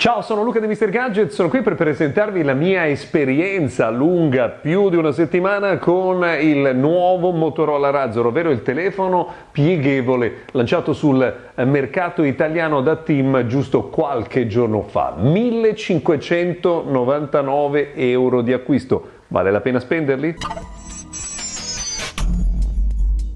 Ciao, sono Luca di Mr. Gadget, sono qui per presentarvi la mia esperienza lunga più di una settimana con il nuovo Motorola Razor, ovvero il telefono pieghevole lanciato sul mercato italiano da Team giusto qualche giorno fa. 1599 euro di acquisto, vale la pena spenderli?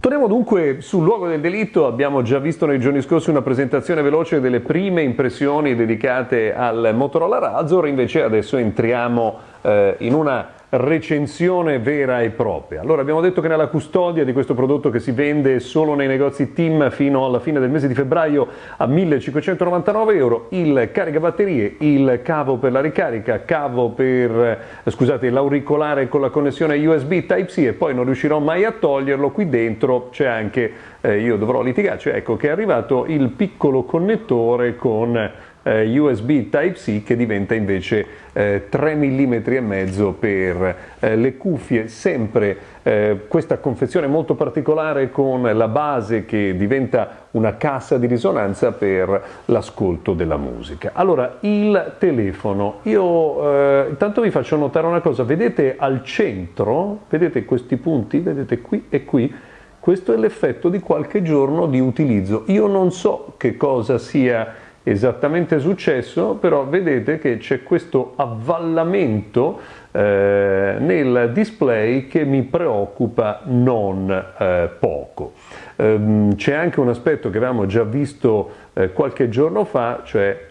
Torniamo dunque sul luogo del delitto, abbiamo già visto nei giorni scorsi una presentazione veloce delle prime impressioni dedicate al Motorola Razor, invece adesso entriamo eh, in una recensione vera e propria. Allora abbiamo detto che nella custodia di questo prodotto che si vende solo nei negozi Team fino alla fine del mese di febbraio a 1599 euro, il caricabatterie, il cavo per la ricarica, cavo per, eh, scusate, l'auricolare con la connessione USB Type-C e poi non riuscirò mai a toglierlo, qui dentro c'è anche, eh, io dovrò litigarci, ecco che è arrivato il piccolo connettore con eh, USB Type-C che diventa invece eh, 3 mm e mezzo per eh, le cuffie, sempre eh, questa confezione molto particolare con la base che diventa una cassa di risonanza per l'ascolto della musica. Allora, il telefono, io eh, intanto vi faccio notare una cosa, vedete al centro, vedete questi punti, vedete qui e qui, questo è l'effetto di qualche giorno di utilizzo. Io non so che cosa sia esattamente successo, però vedete che c'è questo avvallamento eh, nel display che mi preoccupa non eh, poco. Ehm, c'è anche un aspetto che avevamo già visto eh, qualche giorno fa, cioè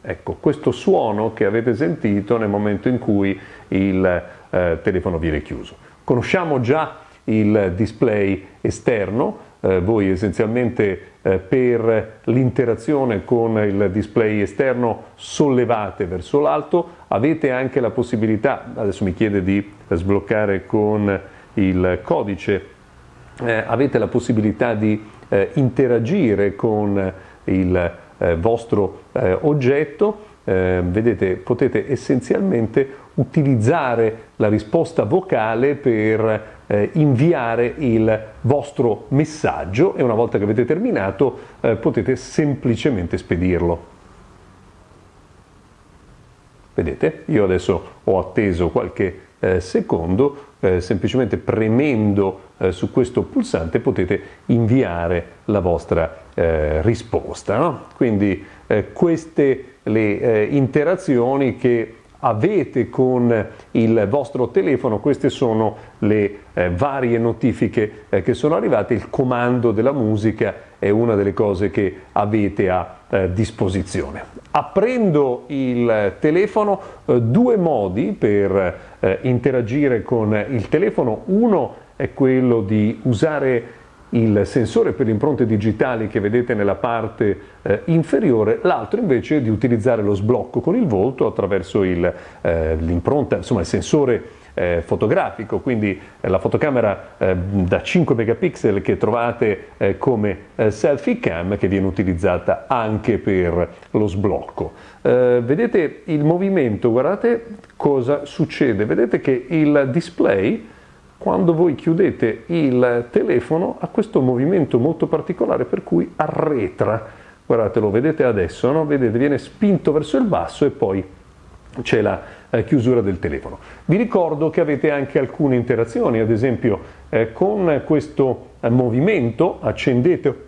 ecco, questo suono che avete sentito nel momento in cui il eh, telefono viene chiuso. Conosciamo già il display esterno, eh, voi essenzialmente eh, per l'interazione con il display esterno sollevate verso l'alto, avete anche la possibilità, adesso mi chiede di sbloccare con il codice, eh, avete la possibilità di eh, interagire con il eh, vostro eh, oggetto, vedete potete essenzialmente utilizzare la risposta vocale per eh, inviare il vostro messaggio e una volta che avete terminato eh, potete semplicemente spedirlo. Vedete? Io adesso ho atteso qualche eh, secondo, eh, semplicemente premendo eh, su questo pulsante potete inviare la vostra eh, risposta. No? Quindi queste le interazioni che avete con il vostro telefono, queste sono le eh, varie notifiche eh, che sono arrivate, il comando della musica è una delle cose che avete a eh, disposizione. Aprendo il telefono, eh, due modi per eh, interagire con il telefono, uno è quello di usare il sensore per le impronte digitali che vedete nella parte eh, inferiore, l'altro invece di utilizzare lo sblocco con il volto attraverso eh, l'impronta, insomma il sensore eh, fotografico, quindi eh, la fotocamera eh, da 5 megapixel che trovate eh, come selfie cam che viene utilizzata anche per lo sblocco. vedete il movimento, guardate cosa succede, vedete che il display quando voi chiudete il telefono ha questo movimento molto particolare per cui arretra. Guardate, lo vedete adesso, no? Vedete, viene spinto verso il basso e poi c'è la eh, chiusura del telefono. Vi ricordo che avete anche alcune interazioni, ad esempio eh, con questo eh, movimento accendete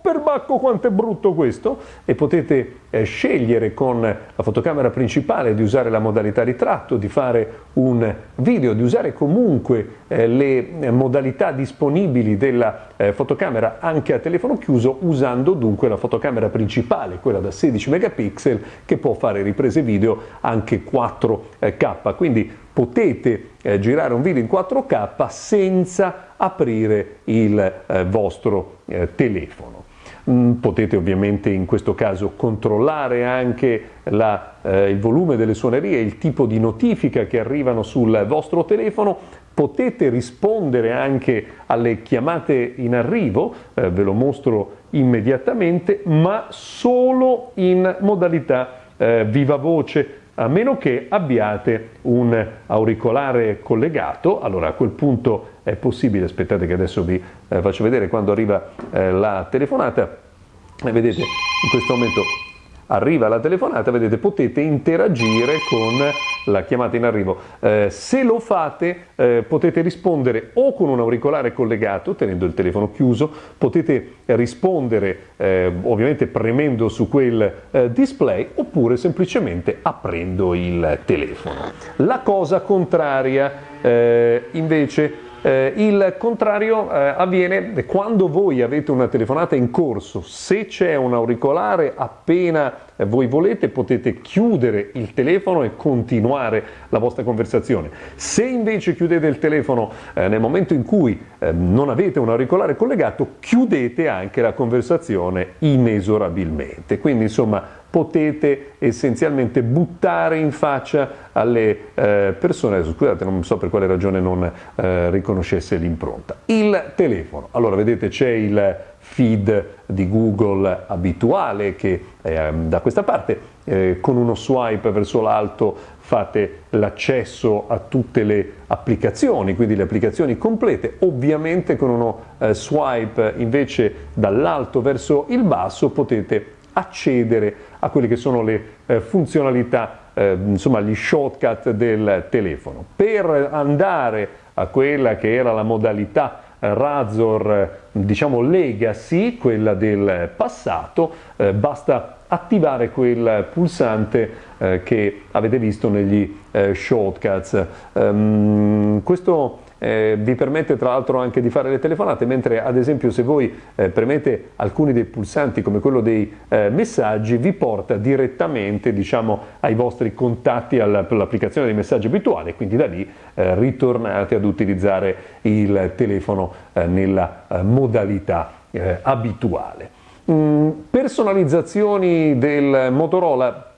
perbacco quanto è brutto questo. E potete eh, scegliere con la fotocamera principale di usare la modalità ritratto, di fare un video, di usare comunque eh, le eh, modalità disponibili della eh, fotocamera anche a telefono chiuso usando dunque la fotocamera principale, quella da 16 megapixel che può fare riprese video anche 4K, quindi potete eh, girare un video in 4K senza aprire il eh, vostro telefono. Mm, potete ovviamente in questo caso controllare anche la, eh, il volume delle suonerie, il tipo di notifica che arrivano sul vostro telefono, potete rispondere anche alle chiamate in arrivo, eh, ve lo mostro immediatamente, ma solo in modalità eh, viva voce, a meno che abbiate un auricolare collegato, allora a quel punto è possibile, aspettate che adesso vi eh, faccio vedere quando arriva eh, la telefonata, e vedete in questo momento arriva la telefonata, vedete potete interagire con la chiamata in arrivo. Eh, se lo fate eh, potete rispondere o con un auricolare collegato, tenendo il telefono chiuso, potete rispondere eh, ovviamente premendo su quel eh, display oppure semplicemente aprendo il telefono. La cosa contraria eh, invece eh, il contrario eh, avviene quando voi avete una telefonata in corso, se c'è un auricolare appena voi volete potete chiudere il telefono e continuare la vostra conversazione. Se invece chiudete il telefono eh, nel momento in cui eh, non avete un auricolare collegato, chiudete anche la conversazione inesorabilmente. Quindi insomma potete essenzialmente buttare in faccia alle eh, persone, scusate non so per quale ragione non eh, riconoscesse l'impronta. Il telefono, allora vedete c'è il feed di Google abituale che è da questa parte, eh, con uno swipe verso l'alto fate l'accesso a tutte le applicazioni, quindi le applicazioni complete, ovviamente con uno eh, swipe invece dall'alto verso il basso potete accedere a quelle che sono le eh, funzionalità, eh, insomma gli shortcut del telefono. Per andare a quella che era la modalità eh, Razor, diciamo legacy, quella del passato, eh, basta attivare quel pulsante eh, che avete visto negli eh, shortcuts. Um, questo eh, vi permette tra l'altro anche di fare le telefonate, mentre ad esempio se voi eh, premete alcuni dei pulsanti come quello dei eh, messaggi vi porta direttamente diciamo, ai vostri contatti all'applicazione dei messaggi abituali, quindi da lì eh, ritornate ad utilizzare il telefono eh, nella eh, modalità abituale. Mm, personalizzazioni del Motorola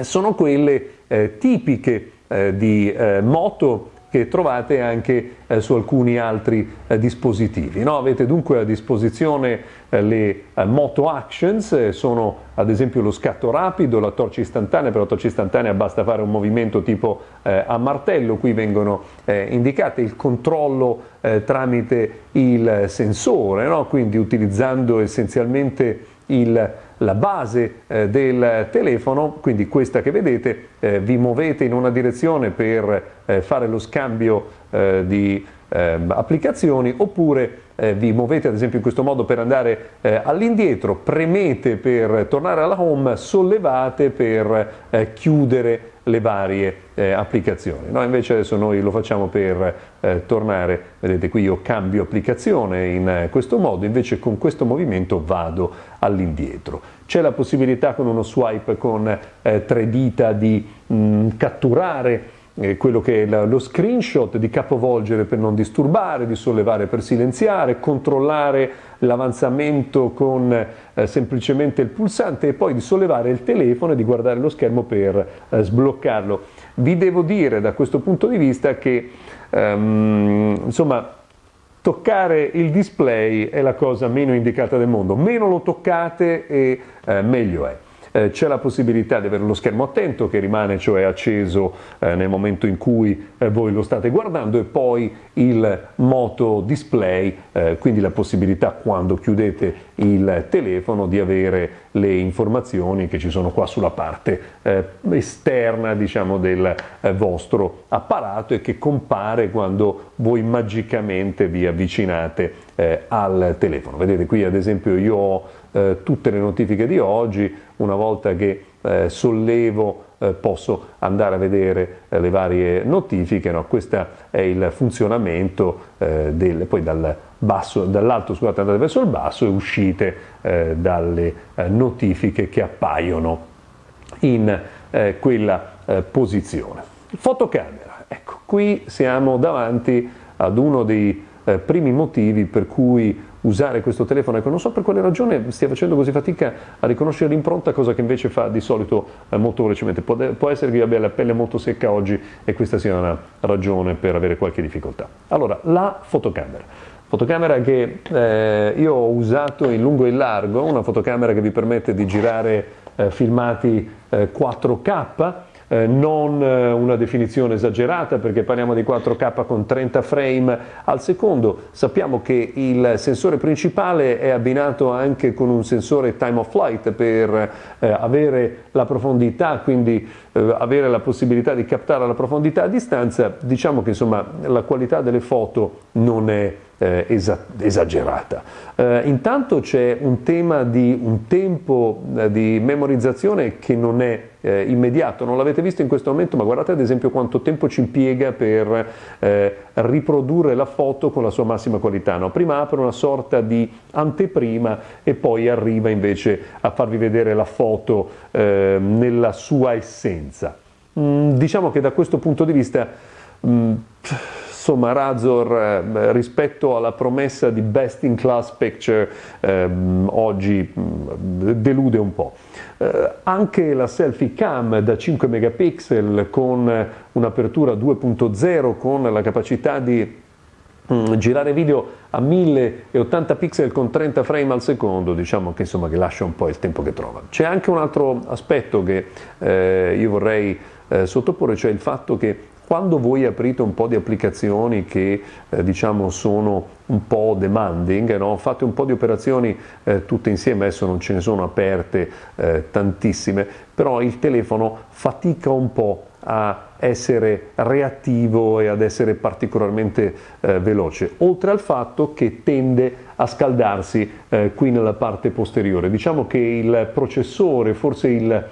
sono quelle tipiche di Moto che trovate anche eh, su alcuni altri eh, dispositivi. No? Avete dunque a disposizione eh, le eh, Moto Actions, eh, sono ad esempio lo scatto rapido, la torcia istantanea, per la torcia istantanea basta fare un movimento tipo eh, a martello, qui vengono indicate il controllo tramite il sensore, no? quindi utilizzando essenzialmente il la base eh, del telefono, quindi questa che vedete, eh, vi muovete in una direzione per eh, fare lo scambio eh, di ehm, applicazioni oppure eh, vi muovete ad esempio in questo modo per andare all'indietro, premete per tornare alla home, sollevate per chiudere le varie eh, applicazioni. No, invece adesso noi lo facciamo per eh, tornare, vedete qui io cambio applicazione in eh, questo modo, invece con questo movimento vado all'indietro. C'è la possibilità con uno swipe con eh, tre dita di mh, mm, catturare eh, quello che è lo screenshot, di capovolgere per non disturbare, di sollevare per silenziare, controllare l'avanzamento con eh, semplicemente il pulsante e poi di sollevare il telefono e di guardare lo schermo per eh, sbloccarlo. Vi devo dire da questo punto di vista che ehm, insomma toccare il display è la cosa meno indicata del mondo, meno lo toccate e eh, meglio è eh, c'è la possibilità di avere lo schermo attento che rimane cioè acceso eh, nel momento in cui eh, voi lo state guardando e poi il moto display, eh, quindi la possibilità quando chiudete il telefono di avere le informazioni che ci sono qua sulla parte eh, esterna diciamo, del eh, vostro apparato e che compare quando voi magicamente vi avvicinate al telefono. Vedete qui ad esempio io ho eh, tutte le notifiche di oggi, una volta che eh, sollevo eh, posso andare a vedere eh, le varie notifiche, no? questo è il funzionamento eh, del, poi dal basso, dall'alto scusate andate verso il basso e uscite eh, dalle notifiche che appaiono in quella posizione. Fotocamera, ecco qui siamo davanti ad uno dei primi motivi per cui usare questo telefono, ecco, non so per quale ragione stia facendo così fatica a riconoscere l'impronta, cosa che invece fa di solito eh, molto velocemente. Può, può, essere che abbia la pelle molto secca oggi e questa sia una ragione per avere qualche difficoltà. Allora, la fotocamera. Fotocamera che eh, io ho usato in lungo e in largo, una fotocamera che vi permette di girare eh, filmati 4K, eh, non eh, una definizione esagerata perché parliamo di 4K con 30 frame. Al secondo, sappiamo che il sensore principale è abbinato anche con un sensore time of flight per eh, avere la profondità, quindi eh, avere la possibilità di captare la profondità a distanza, diciamo che insomma la qualità delle foto non è eh, esagerata. Eh, intanto c'è un tema di un tempo eh, di memorizzazione che non è eh, immediato, non l'avete visto in questo momento, ma guardate ad esempio quanto tempo ci impiega per eh, riprodurre la foto con la sua massima qualità. No? Prima apre una sorta di anteprima e poi arriva invece a farvi vedere la foto eh, nella sua essenza. Mm, diciamo che da questo punto di vista mm, insomma Razor eh, rispetto alla promessa di best in class picture eh, oggi mm, delude un po'. Eh, anche la selfie cam da 5 megapixel con un'apertura 2.0 con la capacità di girare video a 1080 pixel con 30 frame al secondo, diciamo che, insomma, che lascia un po' il tempo che trova. C'è anche un altro aspetto che eh, io vorrei eh, sottoporre, cioè il fatto che quando voi aprite un po' di applicazioni che eh, diciamo sono un po' demanding, no? fate un po' di operazioni eh, tutte insieme, adesso non ce ne sono aperte eh, tantissime, però il telefono fatica un po' a essere reattivo e ad essere particolarmente eh, veloce, oltre al fatto che tende a scaldarsi eh, qui nella parte posteriore. Diciamo che il processore, forse il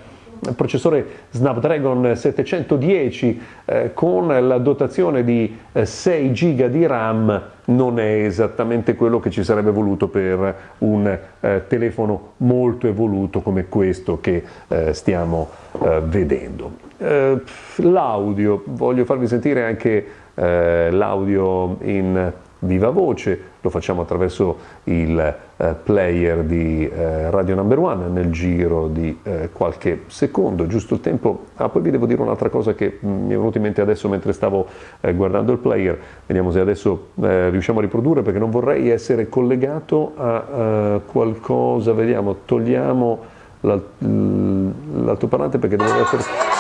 processore Snapdragon 710 eh, con la dotazione di eh, 6 GB di RAM non è esattamente quello che ci sarebbe voluto per un eh, telefono molto evoluto come questo che eh, stiamo eh, vedendo. Eh, l'audio, voglio farvi sentire anche l'audio in viva voce, lo facciamo attraverso il eh, player di eh, Radio Number One nel giro di eh, qualche secondo, giusto il tempo. Ah, poi vi devo dire un'altra cosa che mm, mi è venuta in mente adesso mentre stavo eh, guardando il player, vediamo se adesso eh, riusciamo a riprodurre perché non vorrei essere collegato a eh, qualcosa, vediamo, togliamo l'altoparlante perché devo essere...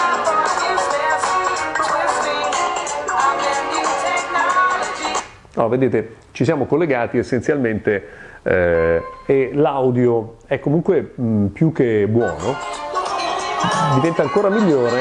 No, vedete, ci siamo collegati essenzialmente eh, e l'audio è comunque mh, più che buono, diventa ancora migliore.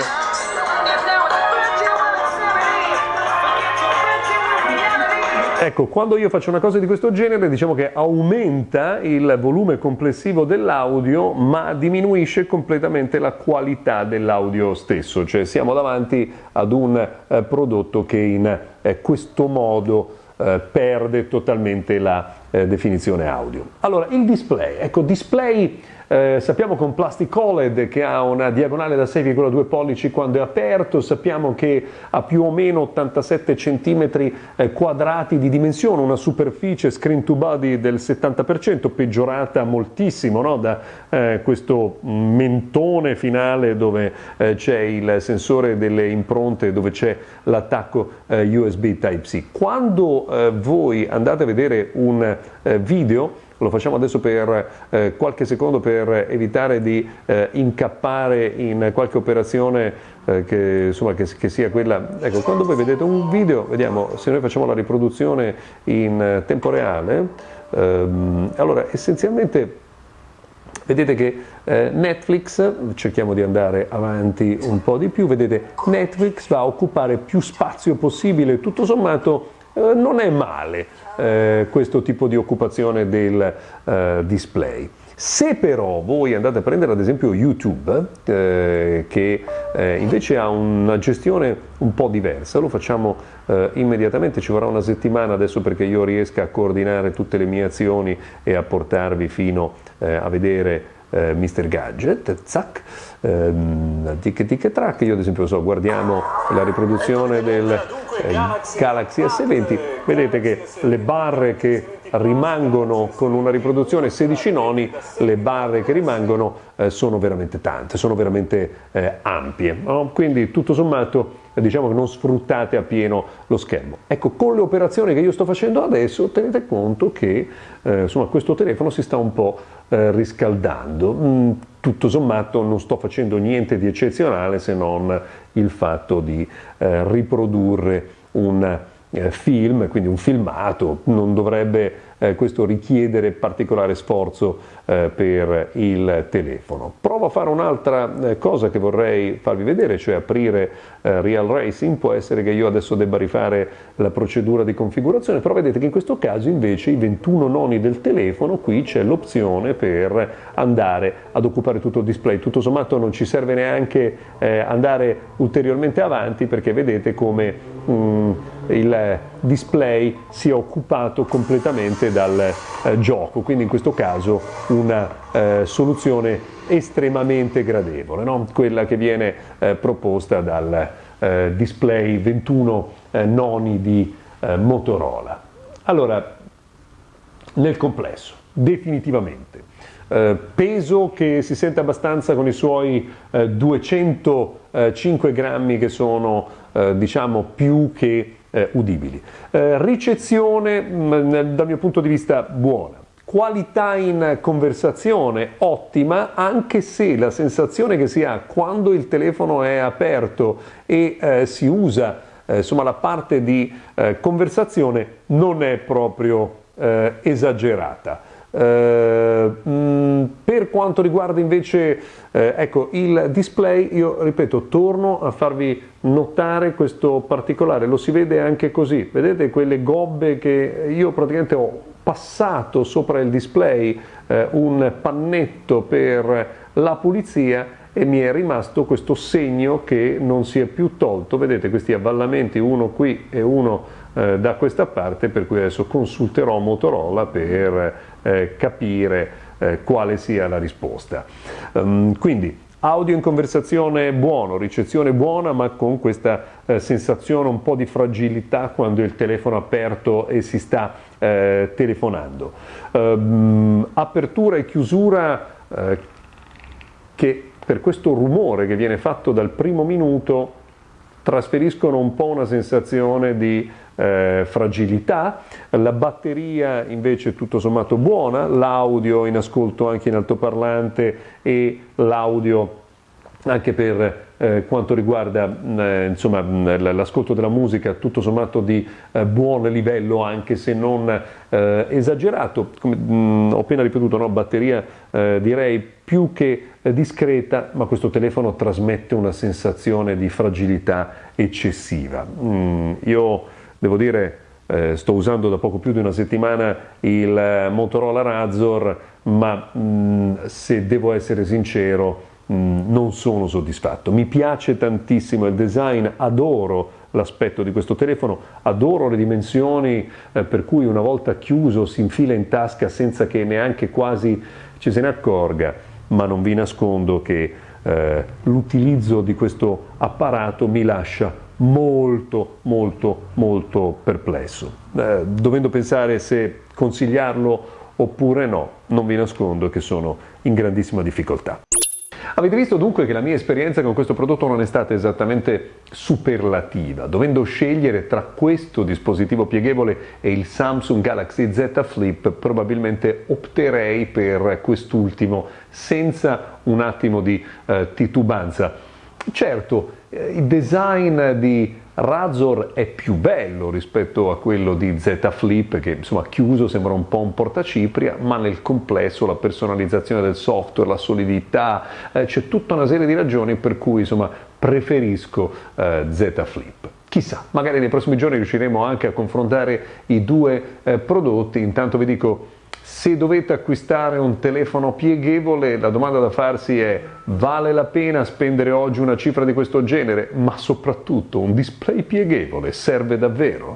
Ecco, quando io faccio una cosa di questo genere, diciamo che aumenta il volume complessivo dell'audio, ma diminuisce completamente la qualità dell'audio stesso, cioè siamo davanti ad un eh, prodotto che in eh, questo modo eh, perde totalmente la eh, definizione audio. Allora, il display, ecco, display eh, sappiamo con Plastic OLED che ha una diagonale da 6,2 pollici quando è aperto, sappiamo che ha più o meno 87 cm eh, quadrati di dimensione, una superficie screen to body del 70%, peggiorata moltissimo no? da eh, questo mentone finale dove eh, c'è il sensore delle impronte, dove c'è l'attacco eh, USB Type-C. Quando eh, voi andate a vedere un video, lo facciamo adesso per eh, qualche secondo per evitare di eh, incappare in qualche operazione eh, che, insomma, che, che, sia quella. Ecco, quando voi vedete un video, vediamo se noi facciamo la riproduzione in tempo reale, ehm, allora essenzialmente vedete che eh, Netflix, cerchiamo di andare avanti un po' di più, vedete Netflix va a occupare più spazio possibile, tutto sommato eh, non è male eh, questo tipo di occupazione del eh, display. Se però voi andate a prendere ad esempio YouTube, eh, che eh, invece ha una gestione un po' diversa, lo facciamo immediatamente, ci vorrà una settimana adesso perché io riesca a coordinare tutte le mie azioni e a portarvi fino a vedere eh, Mr. Gadget, zac, ehm, tic tic track, io ad esempio so, guardiamo la riproduzione del eh, Galaxy S20, vedete che le barre che rimangono con una riproduzione 16 noni, le barre che rimangono eh, sono veramente tante, sono veramente eh, ampie, no? quindi tutto sommato diciamo che non sfruttate appieno lo schermo. Ecco, con le operazioni che io sto facendo adesso tenete conto che eh, insomma, questo telefono si sta un po' eh, riscaldando. Mm, tutto sommato non sto facendo niente di eccezionale se non il fatto di eh, riprodurre un film, quindi un filmato, non dovrebbe eh, questo richiedere particolare sforzo eh, per il telefono. Provo a fare un'altra eh, cosa che vorrei farvi vedere, cioè aprire eh, Real Racing, può essere che io adesso debba rifare la procedura di configurazione, però vedete che in questo caso invece i 21 noni del telefono, qui c'è l'opzione per andare ad occupare tutto il display, tutto sommato non ci serve neanche eh, andare ulteriormente avanti perché vedete come mh, mm, il display sia occupato completamente dal eh, gioco, quindi in questo caso una eh, soluzione estremamente gradevole, no? quella che viene eh, proposta dal eh, display 21 eh, noni di eh, Motorola. Allora, nel complesso, definitivamente, peso che si sente abbastanza con i suoi 205 grammi che sono diciamo più che eh, udibili. Eh, ricezione mh, mm, dal mio punto di vista buona. Qualità in conversazione ottima, anche se la sensazione che si ha quando il telefono è aperto e eh, si usa eh, insomma, la parte di eh, conversazione non è proprio eh, esagerata. Eh, mm, per quanto riguarda invece eh, ecco, il display, io ripeto, torno a farvi notare questo particolare, lo si vede anche così, vedete quelle gobbe che io praticamente ho passato sopra il display eh, un pannetto per la pulizia e mi è rimasto questo segno che non si è più tolto, vedete questi avvallamenti, uno qui e uno eh, da questa parte, per cui adesso consulterò Motorola per eh, capire eh, quale sia la risposta. Um, quindi audio in conversazione buono, ricezione buona, ma con questa eh, sensazione un po' di fragilità quando il telefono è aperto e si sta eh, telefonando. Um, apertura e chiusura eh, che per questo rumore che viene fatto dal primo minuto trasferiscono un po' una sensazione di eh, fragilità, la batteria invece tutto sommato buona, l'audio in ascolto anche in altoparlante e l'audio anche per eh, quanto riguarda eh, l'ascolto della musica tutto sommato di eh, buon livello anche se non eh, esagerato, come mh, ho appena ripetuto, no? batteria eh, direi più che eh, discreta, ma questo telefono trasmette una sensazione di fragilità eccessiva. Mm, io devo dire eh, sto usando da poco più di una settimana il Motorola Razor, ma mh, mm, se devo essere sincero Mm, non sono soddisfatto. Mi piace tantissimo il design, adoro l'aspetto di questo telefono, adoro le dimensioni eh, per cui una volta chiuso si infila in tasca senza che neanche quasi ci se ne accorga, ma non vi nascondo che eh, l'utilizzo di questo apparato mi lascia molto molto molto perplesso. Eh, dovendo pensare se consigliarlo oppure no, non vi nascondo che sono in grandissima difficoltà. Avete visto dunque che la mia esperienza con questo prodotto non è stata esattamente superlativa, dovendo scegliere tra questo dispositivo pieghevole e il Samsung Galaxy Z Flip probabilmente opterei per quest'ultimo senza un attimo di eh, titubanza. Certo, eh, il design di Razor è più bello rispetto a quello di Z Flip che insomma chiuso sembra un po' un portacipria ma nel complesso la personalizzazione del software, la solidità, eh, c'è tutta una serie di ragioni per cui insomma preferisco eh, Z Flip. Chissà, magari nei prossimi giorni riusciremo anche a confrontare i due eh, prodotti, intanto vi dico se dovete acquistare un telefono pieghevole, la domanda da farsi è vale la pena spendere oggi una cifra di questo genere? Ma soprattutto un display pieghevole serve davvero?